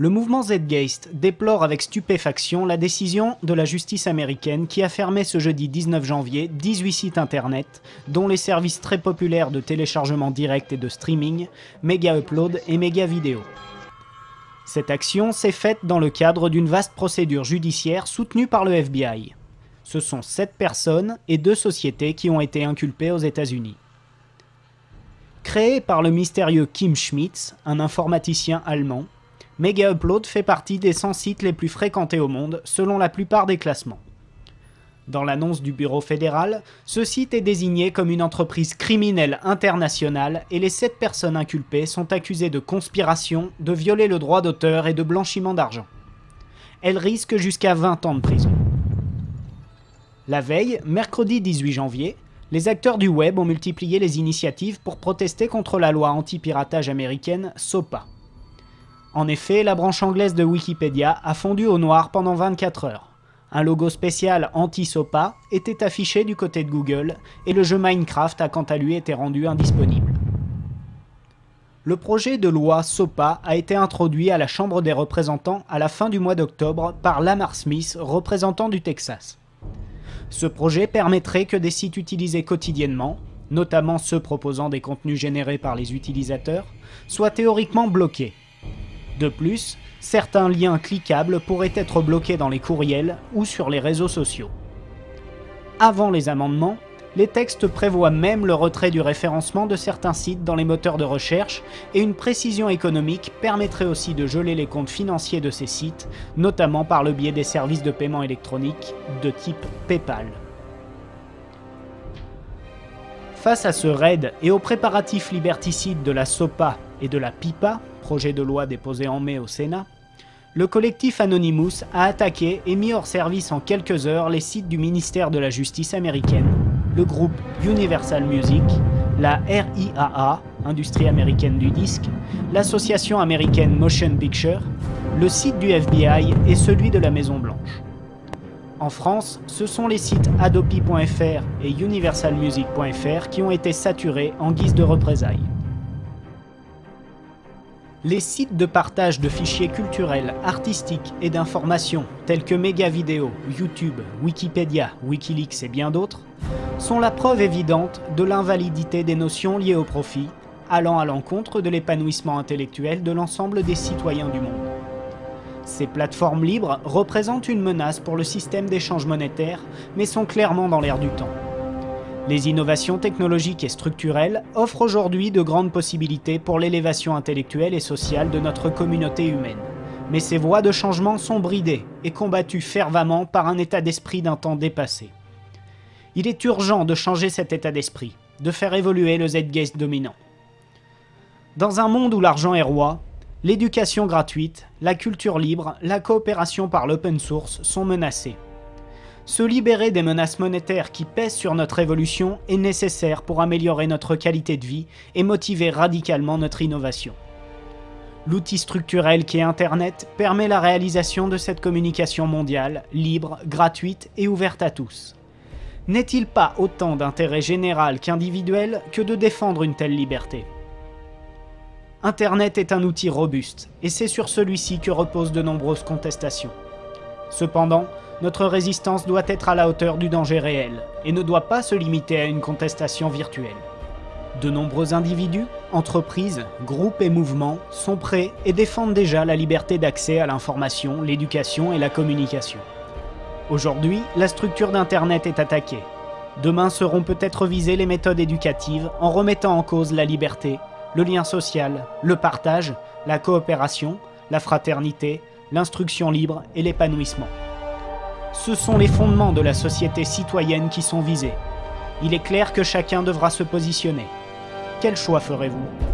Le mouvement Zgeist déplore avec stupéfaction la décision de la justice américaine qui a fermé ce jeudi 19 janvier 18 sites internet, dont les services très populaires de téléchargement direct et de streaming, Mega Upload et Mega Video. Cette action s'est faite dans le cadre d'une vaste procédure judiciaire soutenue par le FBI. Ce sont sept personnes et deux sociétés qui ont été inculpées aux États-Unis. Créé par le mystérieux Kim Schmitz, un informaticien allemand, Mega Upload fait partie des 100 sites les plus fréquentés au monde, selon la plupart des classements. Dans l'annonce du bureau fédéral, ce site est désigné comme une entreprise criminelle internationale et les 7 personnes inculpées sont accusées de conspiration, de violer le droit d'auteur et de blanchiment d'argent. Elles risquent jusqu'à 20 ans de prison. La veille, mercredi 18 janvier, les acteurs du web ont multiplié les initiatives pour protester contre la loi anti-piratage américaine SOPA. En effet, la branche anglaise de Wikipédia a fondu au noir pendant 24 heures. Un logo spécial anti-SOPA était affiché du côté de Google et le jeu Minecraft a quant à lui été rendu indisponible. Le projet de loi SOPA a été introduit à la Chambre des représentants à la fin du mois d'octobre par Lamar Smith, représentant du Texas. Ce projet permettrait que des sites utilisés quotidiennement, notamment ceux proposant des contenus générés par les utilisateurs, soient théoriquement bloqués de plus, certains liens cliquables pourraient être bloqués dans les courriels ou sur les réseaux sociaux. Avant les amendements, les textes prévoient même le retrait du référencement de certains sites dans les moteurs de recherche et une précision économique permettrait aussi de geler les comptes financiers de ces sites, notamment par le biais des services de paiement électronique de type PayPal. Face à ce raid et aux préparatifs liberticides de la SOPA et de la PIPA, projet de loi déposé en mai au Sénat, le collectif Anonymous a attaqué et mis hors service en quelques heures les sites du ministère de la Justice américaine, le groupe Universal Music, la RIAA, Industrie américaine du disque, l'association américaine Motion Picture, le site du FBI et celui de la Maison Blanche. En France, ce sont les sites adopi.fr et universalmusic.fr qui ont été saturés en guise de représailles. Les sites de partage de fichiers culturels, artistiques et d'informations tels que Megavideo, YouTube, Wikipédia, Wikileaks et bien d'autres sont la preuve évidente de l'invalidité des notions liées au profit, allant à l'encontre de l'épanouissement intellectuel de l'ensemble des citoyens du monde. Ces plateformes libres représentent une menace pour le système d'échange monétaire, mais sont clairement dans l'air du temps. Les innovations technologiques et structurelles offrent aujourd'hui de grandes possibilités pour l'élévation intellectuelle et sociale de notre communauté humaine. Mais ces voies de changement sont bridées et combattues fervemment par un état d'esprit d'un temps dépassé. Il est urgent de changer cet état d'esprit, de faire évoluer le Zeitgeist dominant. Dans un monde où l'argent est roi, L'éducation gratuite, la culture libre, la coopération par l'open source sont menacées. Se libérer des menaces monétaires qui pèsent sur notre évolution est nécessaire pour améliorer notre qualité de vie et motiver radicalement notre innovation. L'outil structurel qui est Internet permet la réalisation de cette communication mondiale, libre, gratuite et ouverte à tous. N'est-il pas autant d'intérêt général qu'individuel que de défendre une telle liberté? Internet est un outil robuste, et c'est sur celui-ci que reposent de nombreuses contestations. Cependant, notre résistance doit être à la hauteur du danger réel, et ne doit pas se limiter à une contestation virtuelle. De nombreux individus, entreprises, groupes et mouvements sont prêts et défendent déjà la liberté d'accès à l'information, l'éducation et la communication. Aujourd'hui, la structure d'Internet est attaquée. Demain seront peut-être visées les méthodes éducatives en remettant en cause la liberté, le lien social, le partage, la coopération, la fraternité, l'instruction libre et l'épanouissement. Ce sont les fondements de la société citoyenne qui sont visés. Il est clair que chacun devra se positionner. Quel choix ferez-vous?